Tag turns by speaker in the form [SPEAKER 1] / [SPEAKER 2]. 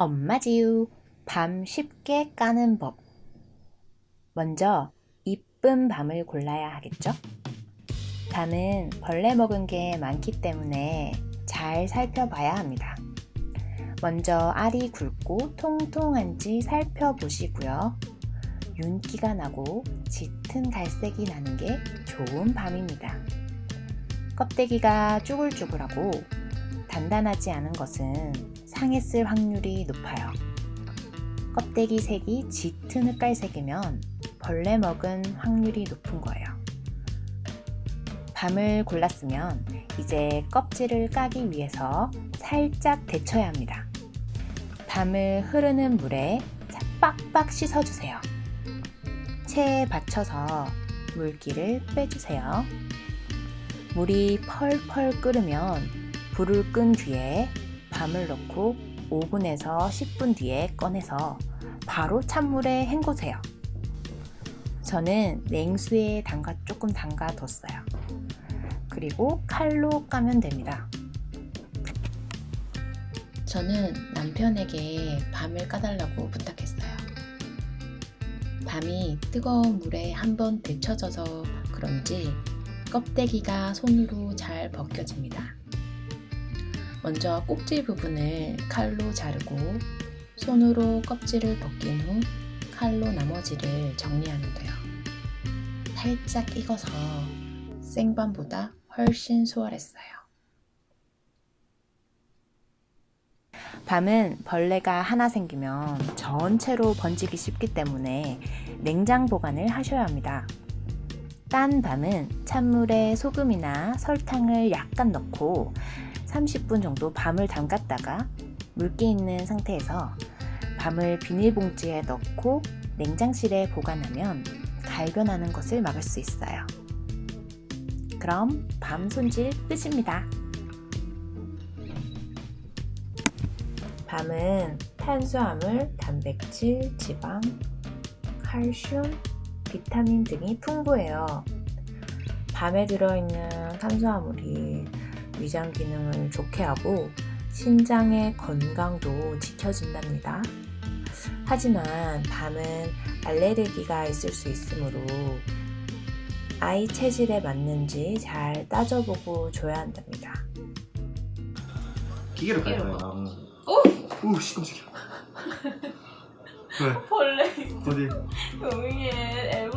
[SPEAKER 1] 엄마지유 밤 쉽게 까는 법 먼저 이쁜 밤을 골라야 하겠죠? 밤은 벌레 먹은 게 많기 때문에 잘 살펴봐야 합니다. 먼저 알이 굵고 통통한지 살펴보시고요. 윤기가 나고 짙은 갈색이 나는 게 좋은 밤입니다. 껍데기가 쭈글쭈글하고 단단하지 않은 것은 상했을 확률이 높아요. 껍데기 색이 짙은 흑갈색이면 벌레 먹은 확률이 높은 거예요. 밤을 골랐으면 이제 껍질을 까기 위해서 살짝 데쳐야 합니다. 밤을 흐르는 물에 빡빡 씻어주세요. 체에 받쳐서 물기를 빼주세요. 물이 펄펄 끓으면 불을 끈 뒤에 밤을 넣고 5분에서 10분 뒤에 꺼내서 바로 찬물에 헹구세요. 저는 냉수에 담가 조금 담가 뒀어요. 그리고 칼로 까면 됩니다. 저는 남편에게 밤을 까달라고 부탁했어요. 밤이 뜨거운 물에 한번 데쳐져서 그런지 껍데기가 손으로 잘 벗겨집니다. 먼저 꼭지 부분을 칼로 자르고 손으로 껍질을 벗긴 후 칼로 나머지를 정리하면 돼요. 살짝 익어서 생밤보다 훨씬 수월했어요. 밤은 벌레가 하나 생기면 전체로 번지기 쉽기 때문에 냉장 보관을 하셔야 합니다. 딴 밤은 찬물에 소금이나 설탕을 약간 넣고 30분 정도 밤을 담갔다가 물기 있는 상태에서 밤을 비닐봉지에 넣고 냉장실에 보관하면 갈변하는 것을 막을 수 있어요. 그럼 밤 손질 끝입니다. 밤은 탄수화물, 단백질, 지방, 칼슘, 비타민 등이 풍부해요. 밤에 들어있는 탄수화물이 위장 기능을 좋게 하고 신장의 건강도 지켜준답니다. 하지만 밤은 알레르기가 있을 수 있으므로 아이 체질에 맞는지 잘 따져보고 줘야 한답니다.
[SPEAKER 2] 기계로 깔
[SPEAKER 3] 기계로
[SPEAKER 2] 거야.
[SPEAKER 3] 어?
[SPEAKER 2] 오, 씨 깜짝이야. 왜?
[SPEAKER 3] 벌레
[SPEAKER 2] 어디?
[SPEAKER 3] 애벌레